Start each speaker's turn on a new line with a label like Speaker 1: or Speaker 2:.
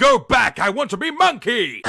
Speaker 1: Go back! I want to be monkey!